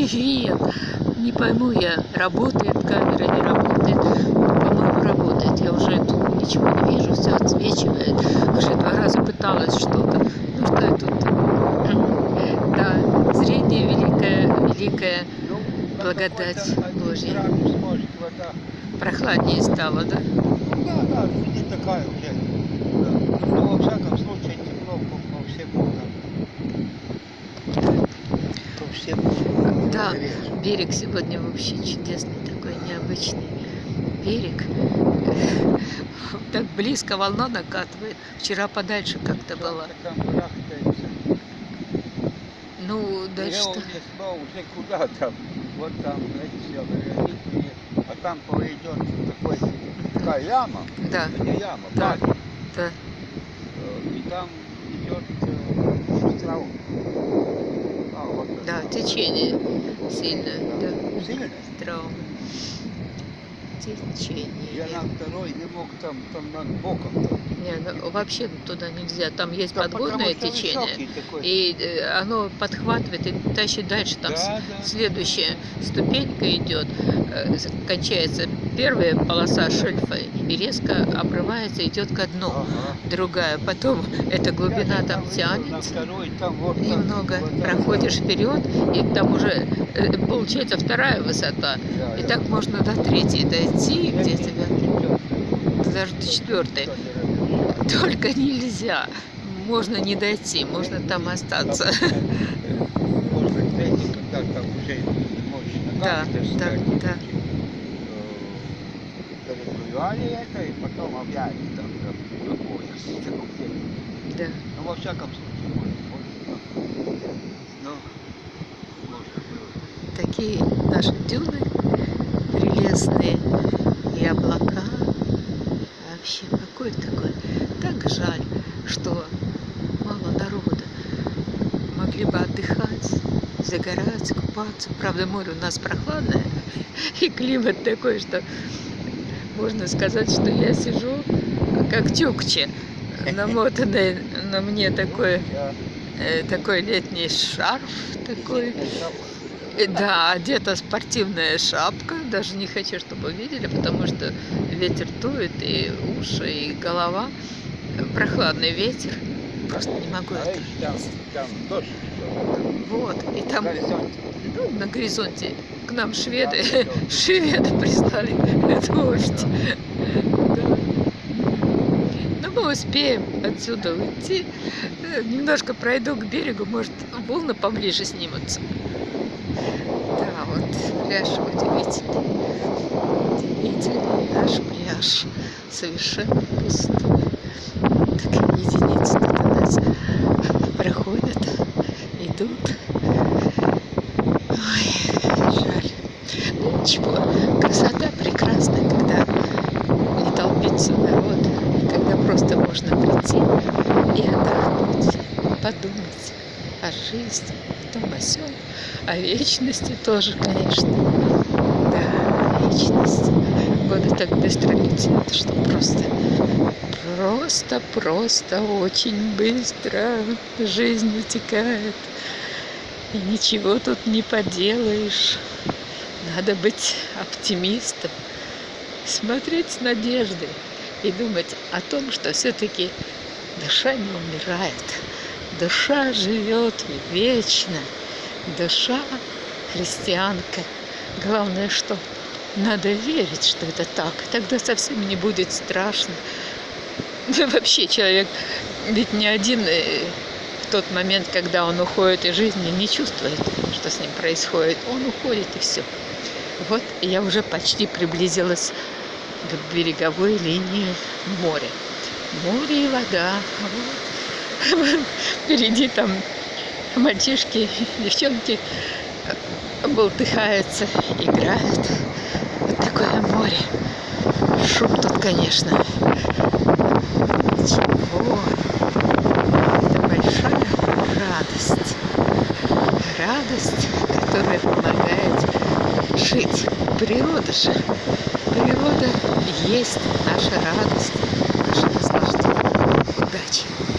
Привет! Не пойму я, работает камера, не работает. По-моему, работает. Я уже тут ничего не вижу, все отсвечивает. Уже два раза пыталась что-то. Ну что я тут? Да, зрение великое, великая благодать Божья. Прохладнее стало, да? Да, да, не такая уже. Ну, во всяком случае, тепло по, по всему. Да. По всему. Да, берег сегодня вообще чудесный, такой необычный берег. Так близко волна накатывает. Вчера подальше как-то барахтается. Ну, Я дальше не знал уже куда там. Вот там. А там пойдет такой, такая яма. Да, Это не яма, Да. да. Э, И там идет э, остров. А, вот это. Да, течение сильное, да. Сильно? Травма. Течение. Я на второй не мог там, там над боком. Там. Не, ну, вообще туда нельзя. Там есть Да подводное течение. И э, оно подхватывает и тащит дальше. Там Да, да. следующая ступенька идет, э, кончается первая полоса шельфа и резко обрывается, идет ко дну. Ага. Другая, потом эта глубина Я там На тянется, второй, там вот так, немного вот так. проходишь вперед, и там уже э, получается вторая высота. Да, И да. так можно до третьей дойти, где тебя даже до четвертой. Только нельзя. Можно не дойти, можно там остаться. Быть, третий, когда там уже можешь Да, да, да. Переплывали это, и потом опять там. Такой, Да. Ну, во всяком случае, можно было. Такие наши дюны прелестные и облака. Вообще, какой такой. Так жаль, что мало народа. Могли бы отдыхать, загорать, купаться. Правда, море у нас прохладное, и климат такой, что можно сказать, что я сижу как тюкче, намотанный на мне такой, э, такой летний шарф такой. Э, Да, одета спортивная шапка. Даже не хочу, чтобы видели, потому что ветер дует, и уши, и голова. Прохладный ветер. Просто не могу дождь. Вот. И там ну, на горизонте к нам шведы, шведы прислали дождь. Но мы успеем отсюда уйти. Э, Немножко пройду к берегу, может, волны поближе снимутся. Да, вот пляж удивительный. Удивительный наш пляж. Совершенно пустой. Так единицы нас проходят, идут. Ой, жаль. Ну ничего, красота прекрасная, когда не толпится народ, когда просто можно прийти и отдохнуть, подумать о жизни, о том, о сём, о вечности тоже, конечно. Да, вечность. Годы так быстро летят, что просто, просто, просто очень быстро жизнь утекает. И ничего тут не поделаешь. Надо быть оптимистом, смотреть с надеждой и думать о том, что все-таки душа не умирает. Душа живет вечно. Душа христианка. Главное, что надо верить, что это так. Тогда совсем не будет страшно. Вообще человек ведь не один э, в тот момент, когда он уходит из жизни, не чувствует, что с ним происходит. Он уходит и все. Вот я уже почти приблизилась к береговой линии моря. Море и вода. Вот. Впереди там мальчишки, девчонки болтыхаются, играют. Вот такое море. Шум тут, конечно. жить. Природа же. Природа есть наша радость, наше наслаждение. Удачи!